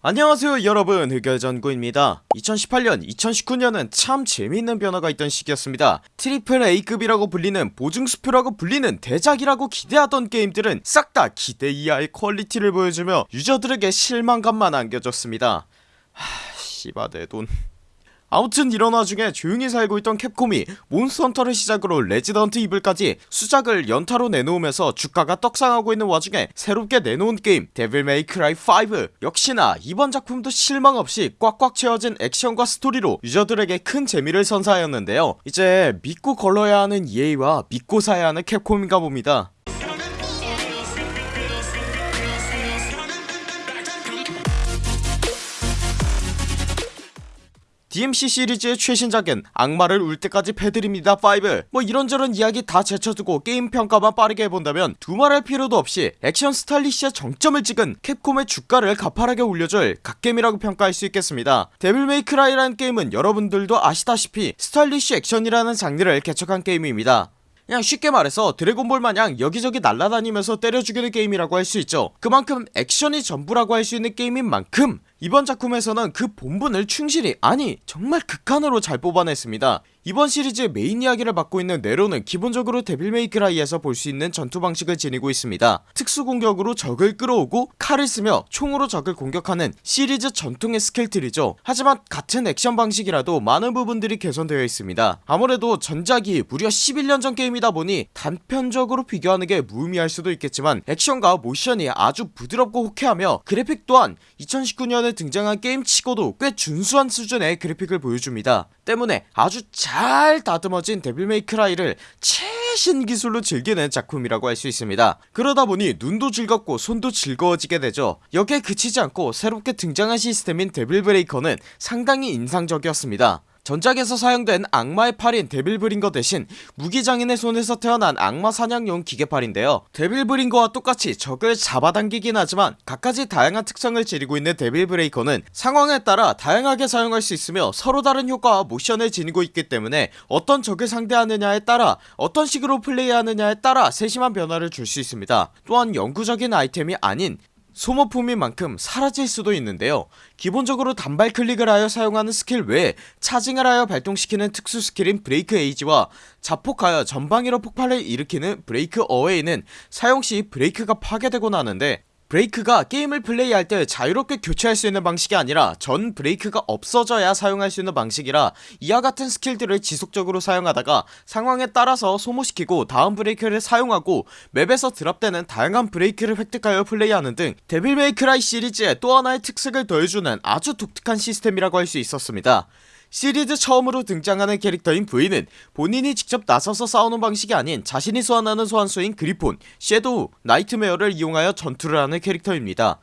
안녕하세요 여러분. 흑열전구입니다. 2018년 2019년은 참 재미있는 변화가 있던 시기였습니다. triple A급이라고 불리는 보증수표라고 불리는 대작이라고 기대하던 게임들은 싹 다 기대 이하의 quality를 보여주며 유저들에게 실망감만 안겨줬습니다. 하... 씨바 내돈 아무튼 이런 와중에 조용히 살고 있던 캡콤이 Monster Hunter를 시작으로 Resident Evil까지 수작을 연타로 내놓으면서 주가가 떡상하고 있는 와중에 새롭게 내놓은 게임 Devil May Cry 5 역시나 이번 작품도 실망 없이 꽉꽉 채워진 액션과 스토리로 유저들에게 큰 재미를 선사하였는데요. 이제 믿고 걸러야 하는 EA와 믿고 사야 하는 캡콤인가 봅니다 DMC 시리즈의 최신작은 악마를 울 때까지 패드립니다 5뭐 이런저런 이야기 다 제쳐두고 게임 평가만 빠르게 해본다면 두말할 필요도 없이 액션 stylish의 정점을 찍은 캡콤의 주가를 가파르게 올려줄 갓겜이라고 평가할 수 있겠습니다. Devil May Cry라는 게임은 여러분들도 아시다시피 스타일리시 액션이라는 장르를 개척한 게임입니다. 그냥 쉽게 말해서 드래곤볼 마냥 여기저기 날아다니면서 때려 죽이는 게임이라고 할 수 있죠. 그만큼 액션이 전부라고 할 수 있는 게임인 만큼 이번 작품에서는 그 본분을 충실히 아니 정말 극한으로 잘 뽑아냈습니다 이번 시리즈의 메인 이야기를 맡고 있는 네로는 기본적으로 Devil May Cry에서 볼 수 있는 전투 방식을 지니고 있습니다. 특수공격으로 적을 끌어오고 칼을 쓰며 총으로 적을 공격하는 시리즈 전통의 skill틀이죠. 하지만 같은 액션 방식이라도 많은 부분들이 개선되어 있습니다. 아무래도 전작이 무려 11년 전 게임이다 보니 단편적으로 비교하는 게 무의미할 수도 있겠지만 액션과 모션이 아주 부드럽고 호쾌하며 그래픽 또한 2019년에 등장한 게임치고도 꽤 준수한 수준의 그래픽을 보여줍니다. 때문에 아주 잘 다듬어진 데빌메이크라이를 최신 기술로 즐기는 작품이라고 할 수 있습니다. 그러다보니 눈도 즐겁고 손도 즐거워지게 되죠. 여기에 그치지 않고 새롭게 등장한 시스템인 데빌브레이커는 상당히 인상적이었습니다 전작에서 사용된 악마의 팔인 데빌브링거 대신 무기장인의 손에서 태어난 악마 사냥용 기계팔인데요. 데빌브링거와 똑같이 적을 잡아당기긴 하지만 각가지 다양한 특성을 지니고 있는 데빌브레이커는 상황에 따라 다양하게 사용할 수 있으며 서로 다른 효과와 모션을 지니고 있기 때문에 어떤 적을 상대하느냐에 따라 어떤 식으로 플레이하느냐에 따라 세심한 변화를 줄 수 있습니다. 또한 영구적인 아이템이 아닌 소모품인 만큼 사라질 수도 있는데요. 기본적으로 단발 클릭을 하여 사용하는 스킬 외에 charging을 하여 발동시키는 특수 skill인 Break Age와 자폭하여 전방위로 폭발을 일으키는 Break Away는 사용시 Breaker가 파괴되고 나는데 Breaker가 게임을 플레이할 때 자유롭게 교체할 수 있는 방식이 아니라 전 Breaker가 없어져야 사용할 수 있는 방식이라 이와 같은 skill들을 지속적으로 사용하다가 상황에 따라서 소모시키고 다음 Breaker를 사용하고 맵에서 drop되는 다양한 Breaker를 획득하여 플레이하는 등 Devil May Cry 시리즈에 또 하나의 특색을 더해주는 아주 독특한 시스템이라고 할 수 있었습니다 시리즈 처음으로 등장하는 캐릭터인 V는 본인이 직접 나서서 싸우는 방식이 아닌 자신이 소환하는 소환수인 Griffon, Shadow, Nightmare를 이용하여 전투를 하는 캐릭터입니다.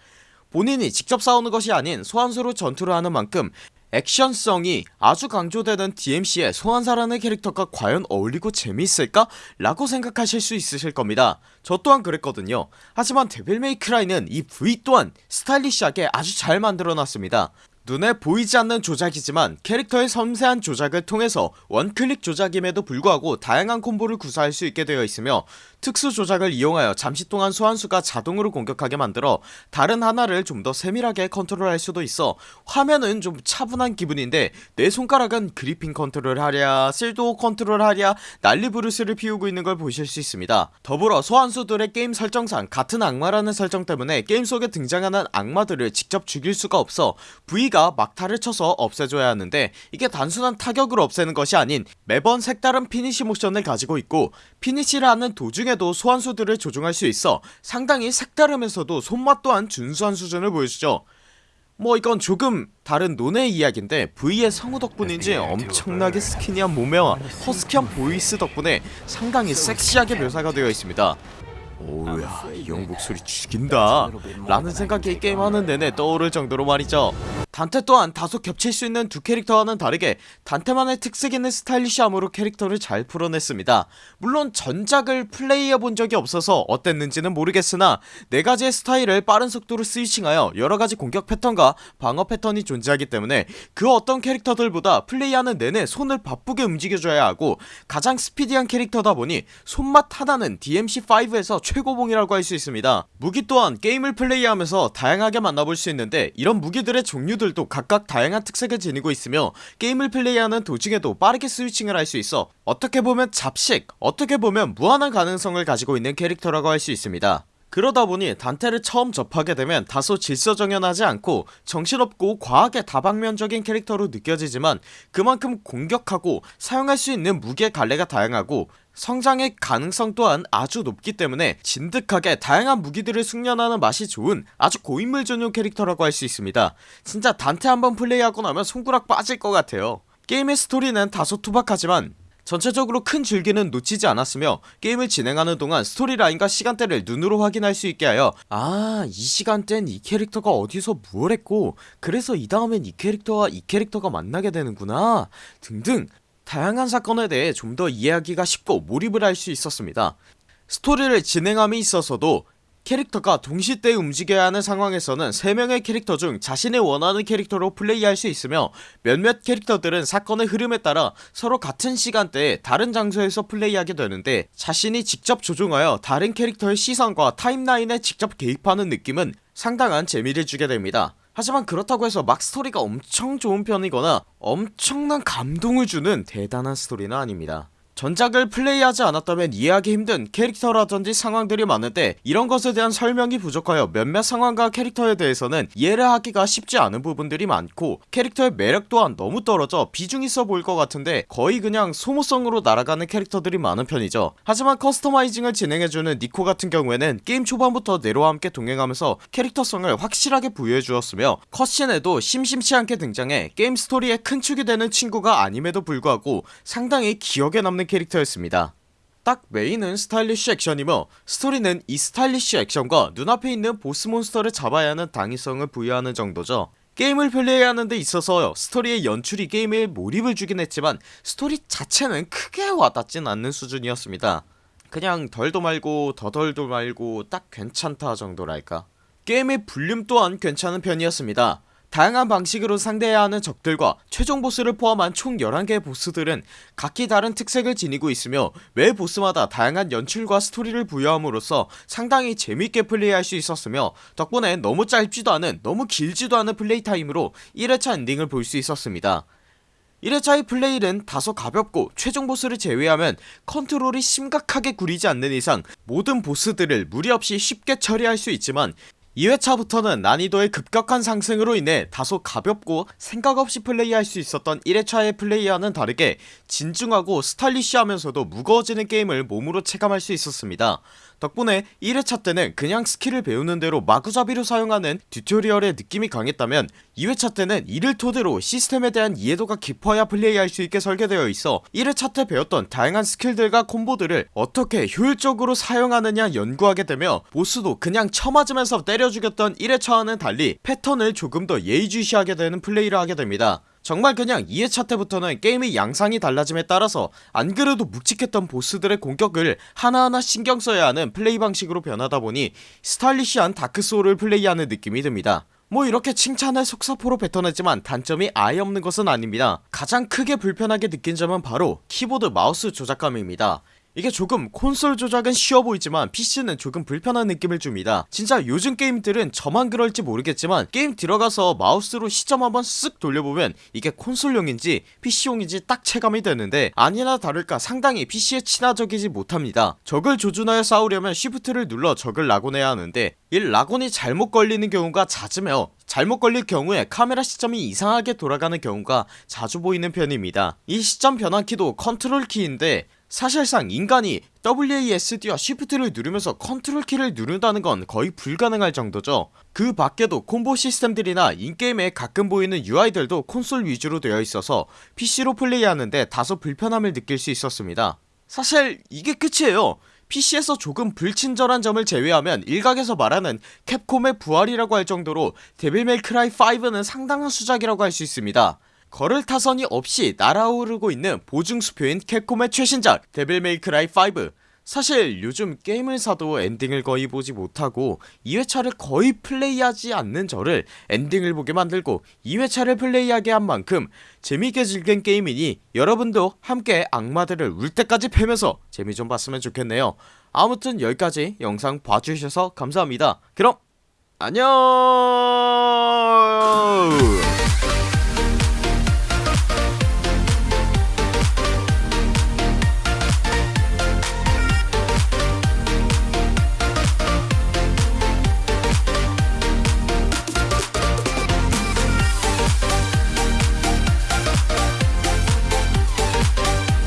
본인이 직접 싸우는 것이 아닌 소환수로 전투를 하는 만큼 액션성이 아주 강조되는 DMC의 소환사라는 캐릭터가 과연 어울리고 재미있을까? 라고 생각하실 수 있으실 겁니다. 저 또한 그랬거든요. 하지만 Devil May Cry는 이 V 또한 stylish하게 아주 잘 만들어놨습니다 눈에 보이지 않는 조작이지만 캐릭터의 섬세한 조작을 통해서 one click 조작임에도 불구하고 다양한 combo를 구사할 수 있게 되어 있으며 특수 조작을 이용하여 잠시 동안 소환수가 자동으로 공격하게 만들어 다른 하나를 좀 더 세밀하게 컨트롤할 수도 있어 화면은 좀 차분한 기분인데 내 손가락은 Griffon 컨트롤 하랴 Shadow 컨트롤 하랴 난리부르스를 피우고 있는 걸 보실 수 있습니다. 더불어 소환수들의 게임 설정상 같은 악마라는 설정 때문에 게임 속에 등장하는 악마들을 직접 죽일 수가 없어 V가 막타를 쳐서 없애줘야 하는데 이게 단순한 타격으로 없애는 것이 아닌 매번 색다른 피니시 모션을 가지고 있고 피니시를 하는 도중에도 소환수들을 조종할 수 있어 상당히 색다르면서도 손맛 또한 준수한 수준을 보여주죠. 뭐 이건 조금 다른 논외 이야기인데 V의 성우 덕분인지 엄청나게 skinny한 몸매와 허스키한 voice 덕분에 상당히 섹시하게 묘사가 되어 있습니다 오우야 이형 목소리 죽인다. 라는 생각이 게임하는 내내 떠오를 정도로 말이죠. 단테 또한 다소 겹칠 수 있는 두 캐릭터와는 다르게 단테만의 특색 있는 스타일리시함으로 캐릭터를 잘 풀어냈습니다. 물론 전작을 플레이해본 적이 없어서 어땠는지는 모르겠으나 네가지의 스타일을 빠른 속도로 스위칭하여 여러가지 공격 패턴과 방어 패턴이 존재하기 때문에 그 어떤 캐릭터들보다 플레이하는 내내 손을 바쁘게 움직여줘야 하고 가장 스피디한 캐릭터다 보니 손맛 하나는 DMC5에서 최고봉이라고 할 수 있습니다. 무기 또한 게임을 플레이하면서 다양하게 만나볼 수 있는데 이런 무기들의 종류들도 각각 다양한 특색을 지니고 있으며 게임을 플레이하는 도중에도 빠르게 스위칭을 할 수 있어 어떻게 보면 잡식 어떻게 보면 무한한 가능성을 가지고 있는 캐릭터라고 할 수 있습니다. 그러다 보니 단테를 처음 접하게 되면 다소 질서정연하지 않고 정신없고 과하게 다방면적인 캐릭터로 느껴지지만 그만큼 공격하고 사용할 수 있는 무기의 갈래가 다양하고 성장의 가능성 또한 아주 높기 때문에 진득하게 다양한 무기들을 숙련하는 맛이 좋은 아주 고인물 전용 캐릭터라고 할 수 있습니다. 진짜 단테 한번 플레이하고 나면 손가락 빠질 것 같아요. 게임의 스토리는 다소 투박하지만 전체적으로 큰 줄기는 놓치지 않았으며 게임을 진행하는 동안 스토리라인과 시간대를 눈으로 확인할 수 있게 하여 아 이 시간대는 이 캐릭터가 어디서 무엇 했고 그래서 이 다음엔 이 캐릭터와 이 캐릭터가 만나게 되는구나 등등 다양한 사건에 대해 좀 더 이해하기가 쉽고 몰입을 할 수 있었습니다. 스토리를 진행함에 있어서도 캐릭터가 동시대에 움직여야 하는 상황에서는 3명의 캐릭터 중 자신이 원하는 캐릭터로 플레이할 수 있으며 몇몇 캐릭터들은 사건의 흐름에 따라 서로 같은 시간대에 다른 장소에서 플레이하게 되는데 자신이 직접 조종하여 다른 캐릭터의 시선과 타임라인에 직접 개입하는 느낌은 상당한 재미를 주게 됩니다 하지만 그렇다고 해서 막 스토리가 엄청 좋은 편이거나 엄청난 감동을 주는 대단한 스토리는 아닙니다 전작을 플레이하지 않았다면 이해하기 힘든 캐릭터라든지 상황들이 많은데 이런 것에 대한 설명이 부족하여 몇몇 상황과 캐릭터에 대해서는 이해를 하기가 쉽지 않은 부분들이 많고 캐릭터의 매력 또한 너무 떨어져 비중 있어 보일 것 같은데 거의 그냥 소모성으로 날아가는 캐릭터들이 많은 편이죠. 하지만 customizing을 진행해주는 니코 같은 경우에는 게임 초반부터 네로와 함께 동행하면서 캐릭터성을 확실하게 부여해 주었으며 cutscene에도 심심치 않게 등장해 게임 스토리에 큰 축이 되는 친구가 아님에도 불구하고 상당히 기억에 남는 캐릭터였습니다. 딱 메인은 스타일리쉬 액션이며 스토리는 이 스타일리쉬 액션과 눈앞에 있는 보스 몬스터를 잡아야 하는 당위성을 부여하는 정도죠. 게임을 플레이하는 데 있어서 스토리의 연출이 게임에 몰입을 주긴 했지만 스토리 자체는 크게 와닿진 않는 수준이었습니다. 그냥 덜도 말고 더덜도 말고 딱 괜찮다 정도랄까. 게임의 볼륨 또한 괜찮은 편이었습니다 다양한 방식으로 상대해야 하는 적들과 최종 보스를 포함한 총 11개의 보스들은 각기 다른 특색을 지니고 있으며 매 보스마다 다양한 연출과 스토리를 부여함으로써 상당히 재밌게 플레이할 수 있었으며 덕분에 너무 짧지도 않은 너무 길지도 않은 play time으로 1회차 엔딩을 볼 수 있었습니다. 1회차의 플레이는 다소 가볍고 최종 보스를 제외하면 컨트롤이 심각하게 구리지 않는 이상 모든 보스들을 무리 없이 쉽게 처리할 수 있지만 2회차부터는 난이도의 급격한 상승으로 인해 다소 가볍고 생각없이 플레이할 수 있었던 1회차의 플레이와는 다르게 진중하고 stylish하면서도 무거워지는 게임을 몸으로 체감할 수 있었습니다 덕분에 1회차 때는 그냥 skill을 배우는 대로 마구잡이로 사용하는 tutorial의 느낌이 강했다면 2회차 때는 이를 토대로 시스템에 대한 이해도가 깊어야 플레이할 수 있게 설계되어 있어 1회차 때 배웠던 다양한 skill들과 combo들을 어떻게 효율적으로 사용하느냐 연구하게 되며 보스도 그냥 쳐맞으면서 때려 죽였던 1회차와는 달리 패턴을 조금 더 예의주시하게 되는 플레이를 하게 됩니다 정말 그냥 2회차 때부터는 게임의 양상이 달라짐에 따라서 안그래도 묵직했던 보스들의 공격을 하나하나 신경 써야 하는 플레이 방식으로 변하다 보니 stylish한 다크소울을 플레이하는 느낌이 듭니다. 뭐 이렇게 칭찬을 속사포로 뱉어냈지만 단점이 아예 없는 것은 아닙니다. 가장 크게 불편하게 느낀 점은 바로 키보드 마우스 조작감입니다 이게 조금 콘솔 조작은 쉬워 보이지만 PC는 조금 불편한 느낌을 줍니다. 진짜 요즘 게임들은 저만 그럴지 모르겠지만 게임 들어가서 마우스로 시점 한번 쓱 돌려보면 이게 콘솔용인지 PC용인지 딱 체감이 되는데 아니나 다를까 상당히 PC에 친화적이지 못합니다. 적을 조준하여 싸우려면 shift를 눌러 적을 lock-on해야 하는데 이 lock-on이 잘못 걸리는 경우가 잦으며 잘못 걸릴 경우에 카메라 시점이 이상하게 돌아가는 경우가 자주 보이는 편입니다. 이 시점 변환키도 컨트롤 키인데 사실상 인간이 WASD와 SHIFT를 누르면서 컨트롤 키를 누른다는 건 거의 불가능할 정도죠. 그 밖에도 콤보 시스템들이나 in-game에 가끔 보이는 UI들도 콘솔 위주로 되어 있어서 PC로 플레이하는데 다소 불편함을 느낄 수 있었습니다. 사실 이게 끝이에요. PC에서 조금 불친절한 점을 제외하면 일각에서 말하는 캡콤의 부활이라고 할 정도로 데빌 메이크라이 5는 상당한 수작이라고 할 수 있습니다 걸을 타선이 없이 날아오르고 있는 보증수표인 캡콤의 최신작 데빌메이크라이 5 사실 요즘 게임을 사도 엔딩을 거의 보지 못하고 2회차를 거의 플레이하지 않는 저를 엔딩을 보게 만들고 2회차를 플레이하게 한 만큼 재밌게 즐긴 게임이니 여러분도 함께 악마들을 울 때까지 패면서 재미 좀 봤으면 좋겠네요. 아무튼 여기까지 영상 봐주셔서 감사합니다. 그럼 안녕